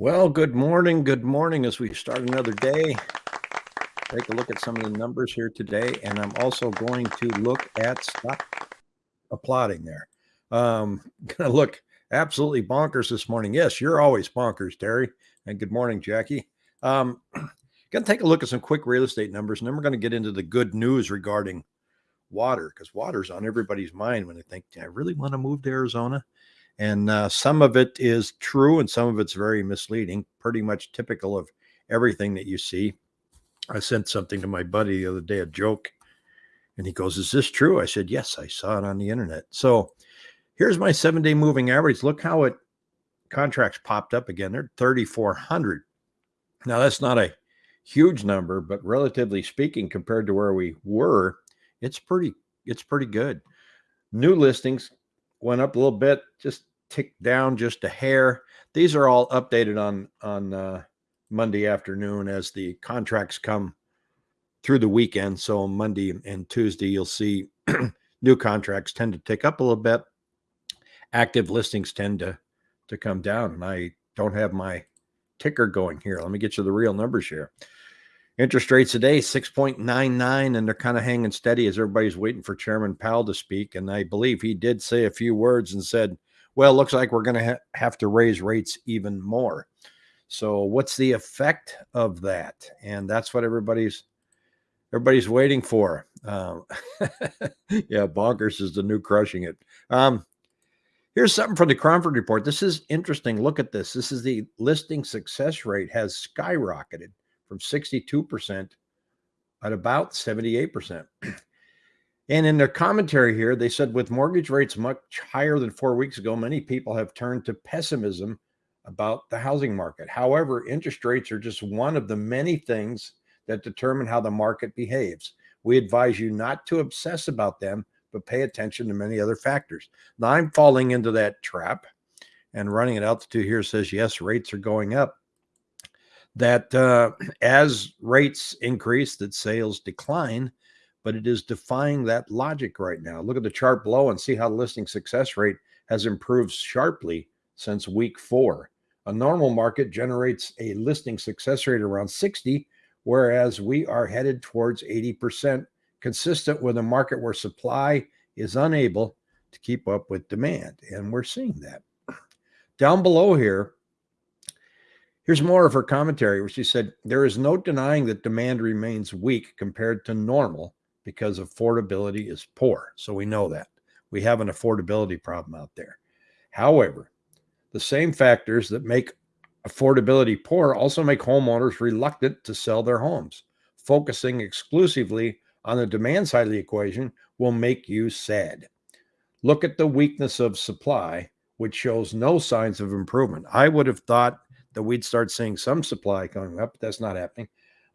Well, good morning. Good morning as we start another day. Take a look at some of the numbers here today. And I'm also going to look at stop applauding there. Um, gonna look absolutely bonkers this morning. Yes, you're always bonkers, Terry. And good morning, Jackie. Um, gonna take a look at some quick real estate numbers, and then we're gonna get into the good news regarding water because water's on everybody's mind when they think, I really want to move to Arizona? And uh, some of it is true and some of it's very misleading, pretty much typical of everything that you see. I sent something to my buddy the other day, a joke, and he goes, Is this true? I said, Yes, I saw it on the internet. So here's my seven day moving average. Look how it contracts popped up again. They're 3,400. Now, that's not a huge number, but relatively speaking, compared to where we were, it's pretty, it's pretty good. New listings went up a little bit, just ticked down just a hair. These are all updated on on uh, Monday afternoon as the contracts come through the weekend. So Monday and Tuesday, you'll see new contracts tend to tick up a little bit. Active listings tend to to come down, and I don't have my ticker going here. Let me get you the real numbers here. Interest rates today, 6.99, and they're kind of hanging steady as everybody's waiting for Chairman Powell to speak. And I believe he did say a few words and said, well, looks like we're going to ha- have to raise rates even more. So what's the effect of that? And that's what everybody's everybody's waiting for. Um, yeah, bonkers is the new crushing it. Um, here's something from the Cromford report. This is interesting. Look at this. This is the listing success rate has skyrocketed from 62% at about 78%. And in their commentary here, they said with mortgage rates much higher than four weeks ago, many people have turned to pessimism about the housing market. However, interest rates are just one of the many things that determine how the market behaves. We advise you not to obsess about them, but pay attention to many other factors. Now, I'm falling into that trap and running out to here says, yes, rates are going up that uh, as rates increase, that sales decline, but it is defying that logic right now. Look at the chart below and see how the listing success rate has improved sharply since week four. A normal market generates a listing success rate around 60, whereas we are headed towards 80%, consistent with a market where supply is unable to keep up with demand. And we're seeing that. Down below here, Here's more of her commentary where she said, There is no denying that demand remains weak compared to normal because affordability is poor. So we know that. We have an affordability problem out there. However, the same factors that make affordability poor also make homeowners reluctant to sell their homes. Focusing exclusively on the demand side of the equation will make you sad. Look at the weakness of supply, which shows no signs of improvement. I would have thought that we'd start seeing some supply coming up. But that's not happening.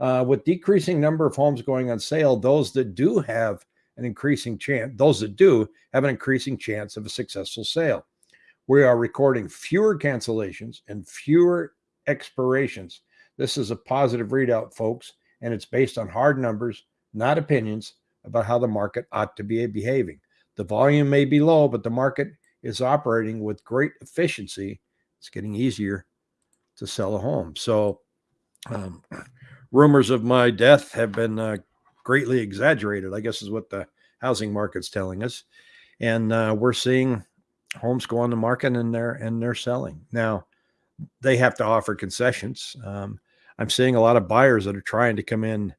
Uh, with decreasing number of homes going on sale, those that do have an increasing chance, those that do have an increasing chance of a successful sale. We are recording fewer cancellations and fewer expirations. This is a positive readout, folks, and it's based on hard numbers, not opinions about how the market ought to be behaving. The volume may be low, but the market is operating with great efficiency. It's getting easier to sell a home. So, um, rumors of my death have been uh, greatly exaggerated, I guess is what the housing market's telling us. And uh, we're seeing homes go on the market and they're and they're selling. Now, they have to offer concessions. Um, I'm seeing a lot of buyers that are trying to come in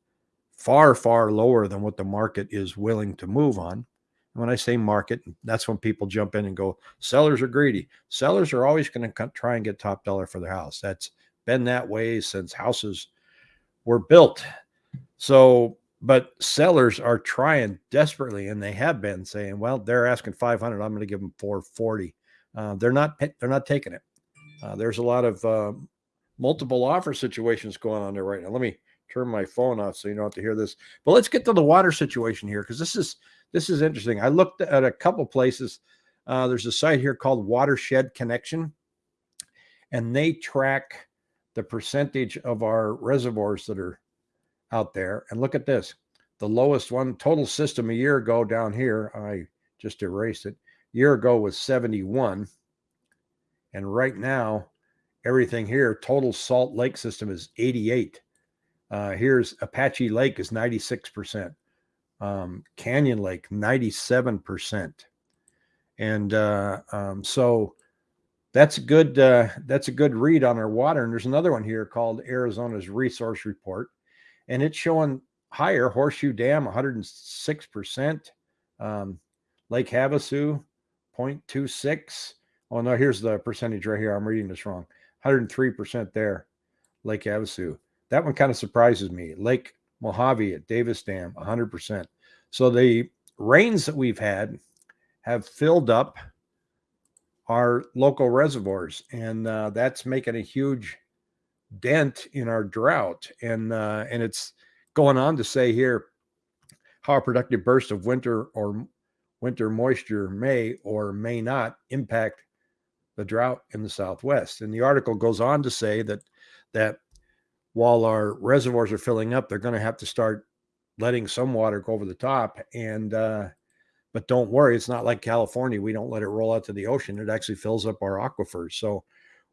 far, far lower than what the market is willing to move on. when I say market, that's when people jump in and go, sellers are greedy. Sellers are always going to try and get top dollar for their house. That's been that way since houses were built. So, but sellers are trying desperately, and they have been saying, "Well, they're asking 500. I'm going to give them 440." Uh, they're not. They're not taking it. Uh, there's a lot of uh, multiple offer situations going on there right now. Let me turn my phone off so you don't have to hear this. But let's get to the water situation here because this is this is interesting. I looked at a couple places. Uh, there's a site here called Watershed Connection, and they track the percentage of our reservoirs that are out there. And look at this the lowest one, total system a year ago down here, I just erased it. A year ago was 71. And right now everything here. Total Salt Lake system is 88. Uh, here's Apache Lake is 96%. Um, Canyon Lake, 97%. And uh, um, so that's a good uh, that's a good read on our water. And there's another one here called Arizona's Resource Report, and it's showing higher Horseshoe Dam 106%, um, Lake Havasu 0.26. Oh no, here's the percentage right here. I'm reading this wrong. 103% there, Lake Havasu. That one kind of surprises me. Lake Mojave at Davis Dam 100%. So the rains that we've had have filled up our local reservoirs, and uh, that's making a huge dent in our drought. And uh, and it's going on to say here how a productive burst of winter or winter moisture may or may not impact the drought in the Southwest. And the article goes on to say that that while our reservoirs are filling up, they're going to have to start letting some water go over the top and uh, but don't worry, it's not like California. We don't let it roll out to the ocean. It actually fills up our aquifers. So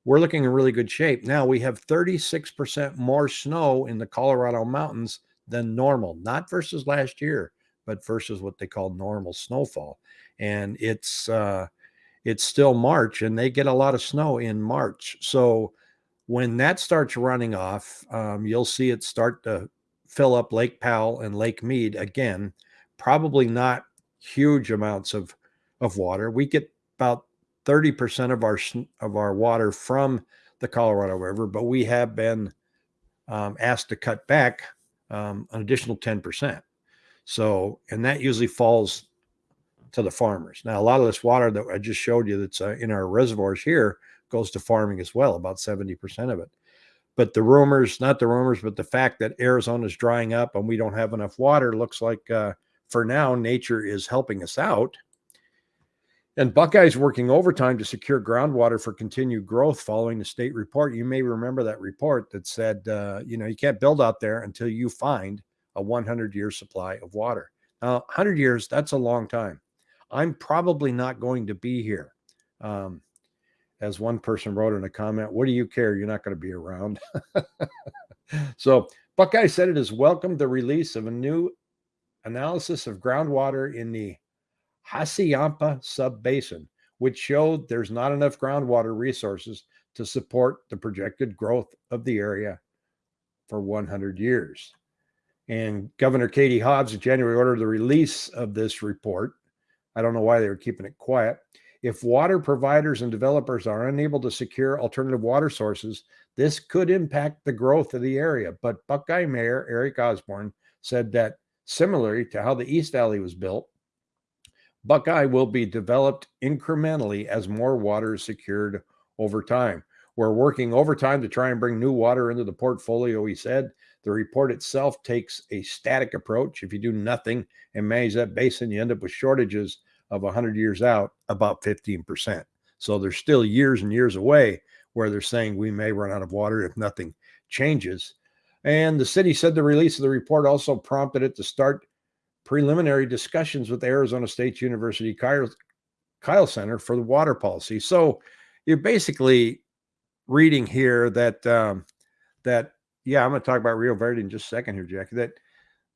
we're looking in really good shape. Now we have 36% more snow in the Colorado mountains than normal, not versus last year, but versus what they call normal snowfall. And it's uh it's still March and they get a lot of snow in March. So when that starts running off, um, you'll see it start to fill up Lake Powell and Lake Mead again. Probably not huge amounts of of water. We get about 30% of our of our water from the Colorado River, but we have been um, asked to cut back um, an additional 10%. So, and that usually falls to the farmers. Now, a lot of this water that I just showed you that's uh, in our reservoirs here goes to farming as well, about 70% of it. But the rumors, not the rumors, but the fact that Arizona is drying up and we don't have enough water looks like uh, for now, nature is helping us out. And Buckeye's working overtime to secure groundwater for continued growth following the state report. You may remember that report that said, uh, you know, you can't build out there until you find a 100 year supply of water. Now, 100 years, that's a long time. I'm probably not going to be here. Um, as one person wrote in a comment, what do you care? You're not going to be around. so Buckeye said it has welcomed the release of a new analysis of groundwater in the Hassayampa subbasin, which showed there's not enough groundwater resources to support the projected growth of the area for 100 years. And Governor Katie Hobbs in January ordered the release of this report. I don't know why they were keeping it quiet. If water providers and developers are unable to secure alternative water sources, this could impact the growth of the area. But Buckeye Mayor Eric Orsborn said that Similarly to how the East Valley was built, Buckeye will be developed incrementally as more water is secured over time. We're working overtime to try and bring new water into the portfolio, he said. The report itself takes a static approach. If you do nothing and manage that basin, you end up with shortages of 100 years out, about 15%. So there's still years and years away where they're saying we may run out of water if nothing changes. And the city said the release of the report also prompted it to start preliminary discussions with Arizona State University Kyl, Kyl Center for the water policy. So you're basically reading here that um, that yeah, I'm going to talk about Rio Verde in just a second here, Jackie. That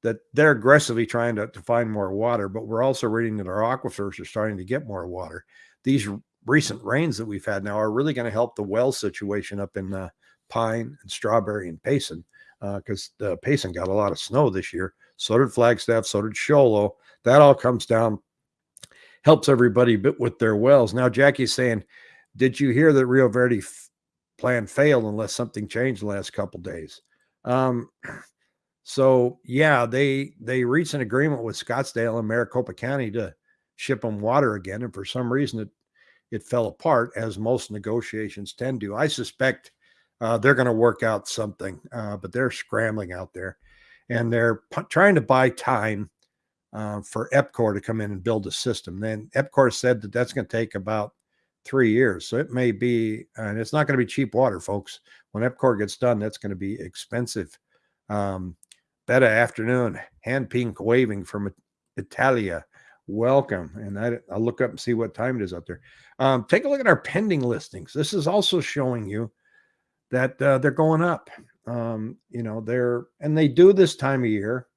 that they're aggressively trying to, to find more water, but we're also reading that our aquifers are starting to get more water. These recent rains that we've had now are really going to help the well situation up in uh, Pine and Strawberry and Payson because uh, Payson got a lot of snow this year. So did Flagstaff, so did Show Low. That all comes down, helps everybody bit with their wells. Now, Jackie's saying, Did you hear that Rio Verde plan failed unless something changed the last couple days? Um, so yeah, they they reached an agreement with Scottsdale and Maricopa County to ship them water again, and for some reason it it fell apart, as most negotiations tend to. I suspect uh, they're going to work out something, uh, but they're scrambling out there and they're p- trying to buy time uh, for EPCOR to come in and build a system. Then EPCOR said that that's going to take about three years. So it may be, and it's not going to be cheap water, folks. When EPCOR gets done, that's going to be expensive. Um, Beta afternoon, hand pink waving from Italia. Welcome. And I, will look up and see what time it is out there. Um, take a look at our pending listings. This is also showing you that uh, they're going up. Um, you know, they're and they do this time of year,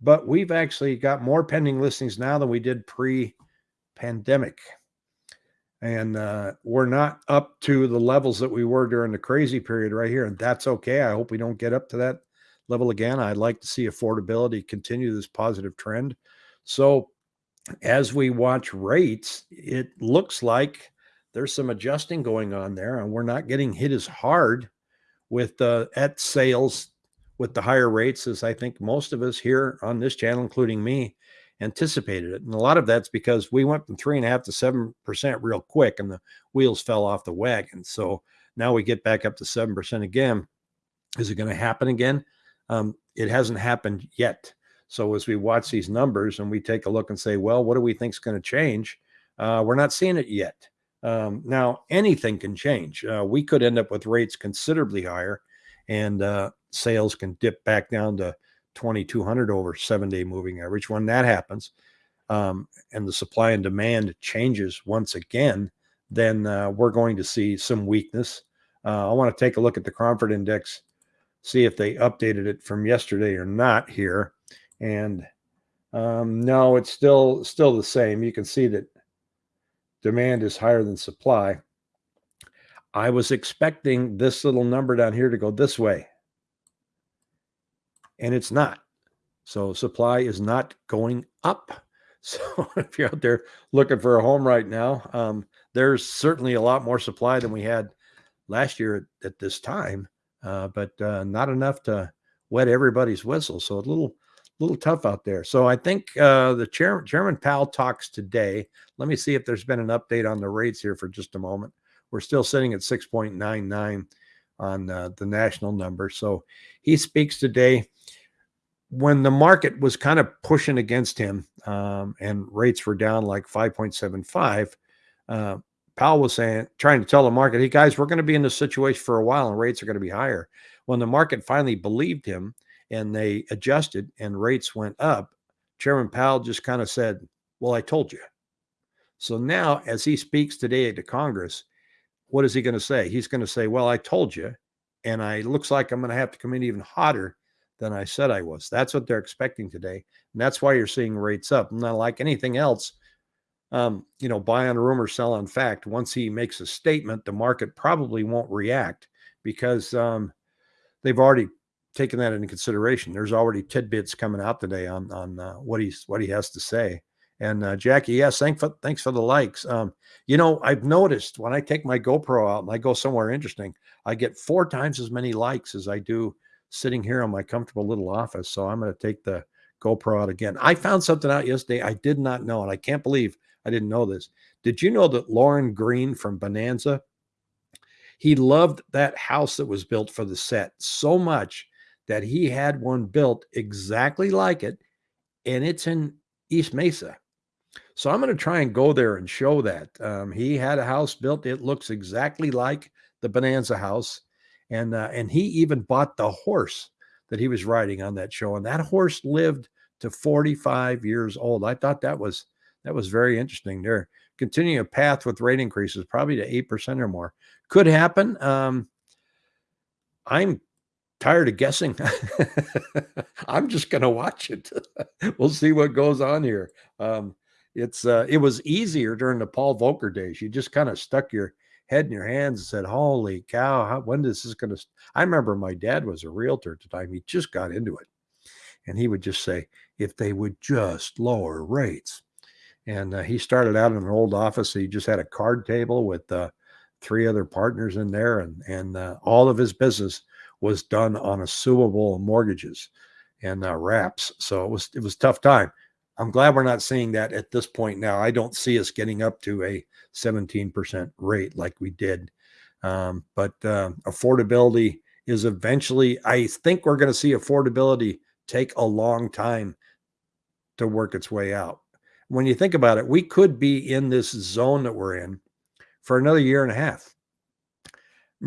but we've actually got more pending listings now than we did pre-pandemic. And uh, we're not up to the levels that we were during the crazy period right here. And that's okay. I hope we don't get up to that level again. I'd like to see affordability continue this positive trend. So as we watch rates, it looks like there's some adjusting going on there, and we're not getting hit as hard with uh, at sales with the higher rates as I think most of us here on this channel, including me, anticipated it. And a lot of that's because we went from three and a half to seven percent real quick, and the wheels fell off the wagon. So now we get back up to seven percent again. Is it going to happen again? Um, it hasn't happened yet. So as we watch these numbers and we take a look and say, well, what do we think is going to change? Uh, we're not seeing it yet. Um, now, anything can change. Uh, we could end up with rates considerably higher and uh, sales can dip back down to 2200 over seven day moving average. When that happens um, and the supply and demand changes once again, then uh, we're going to see some weakness. Uh, I want to take a look at the Cromford Index, see if they updated it from yesterday or not here. And um, no, it's still still the same. You can see that demand is higher than supply. I was expecting this little number down here to go this way, and it's not. So supply is not going up. So if you're out there looking for a home right now, um, there's certainly a lot more supply than we had last year at, at this time, uh, but uh, not enough to wet everybody's whistle. So a little little tough out there. So I think uh, the chair, Chairman Powell talks today. Let me see if there's been an update on the rates here for just a moment. We're still sitting at 6.99 on uh, the national number. So he speaks today when the market was kind of pushing against him um, and rates were down like 5.75. Uh, Powell was saying, trying to tell the market, hey guys, we're going to be in this situation for a while and rates are going to be higher. When the market finally believed him, and they adjusted and rates went up, Chairman Powell just kind of said, Well, I told you. So now, as he speaks today to Congress, what is he going to say? He's going to say, Well, I told you. And I looks like I'm going to have to come in even hotter than I said I was. That's what they're expecting today. And that's why you're seeing rates up. Not like anything else. Um, you know, buy on rumor, sell on fact. Once he makes a statement, the market probably won't react because um, they've already taking that into consideration. There's already tidbits coming out today on on uh, what he's what he has to say. And uh, Jackie, yes, thanks for thanks for the likes. Um, you know, I've noticed when I take my GoPro out and I go somewhere interesting, I get four times as many likes as I do sitting here on my comfortable little office. So I'm going to take the GoPro out again. I found something out yesterday I did not know, and I can't believe I didn't know this. Did you know that Lorne Greene from Bonanza? He loved that house that was built for the set so much that he had one built exactly like it, and it's in East Mesa. So I'm going to try and go there and show that. Um, he had a house built; it looks exactly like the Bonanza house, and uh, and he even bought the horse that he was riding on that show, and that horse lived to 45 years old. I thought that was that was very interesting. They're continuing a path with rate increases, probably to eight percent or more. Could happen. Um, I'm tired of guessing. I'm just going to watch it. we'll see what goes on here. Um, it's uh, it was easier during the Paul Volcker days. You just kind of stuck your head in your hands and said, "Holy cow! How, when is this going to?" I remember my dad was a realtor at the time. He just got into it, and he would just say, "If they would just lower rates." And uh, he started out in an old office. he just had a card table with uh, three other partners in there, and and uh, all of his business was done on assumable mortgages and uh, wraps. So it was it was tough time. I'm glad we're not seeing that at this point now. I don't see us getting up to a 17% rate like we did. Um, but uh, affordability is eventually, I think we're going to see affordability take a long time to work its way out. When you think about it, we could be in this zone that we're in for another year and a half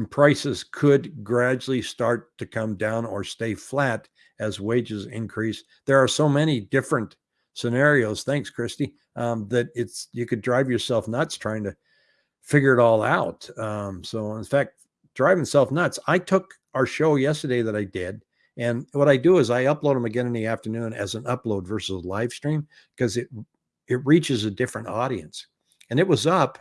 prices could gradually start to come down or stay flat as wages increase. There are so many different scenarios. Thanks, Christy. Um, that it's you could drive yourself nuts trying to figure it all out. Um, so, in fact, driving self nuts. I took our show yesterday that I did, and what I do is I upload them again in the afternoon as an upload versus a live stream because it it reaches a different audience. And it was up,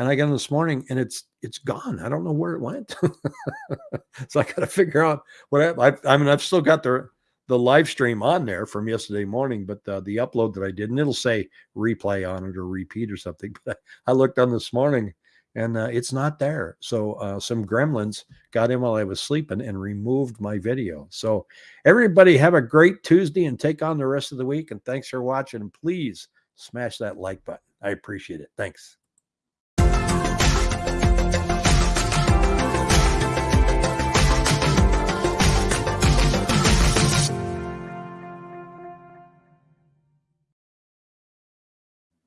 and I got in this morning, and it's it's gone. I don't know where it went. so I got to figure out what I, I, I mean. I've still got the the live stream on there from yesterday morning, but uh, the upload that I did, and it'll say replay on it or repeat or something. But I looked on this morning and uh, it's not there. So uh, some gremlins got in while I was sleeping and removed my video. So everybody have a great Tuesday and take on the rest of the week. And thanks for watching. Please smash that like button. I appreciate it. Thanks.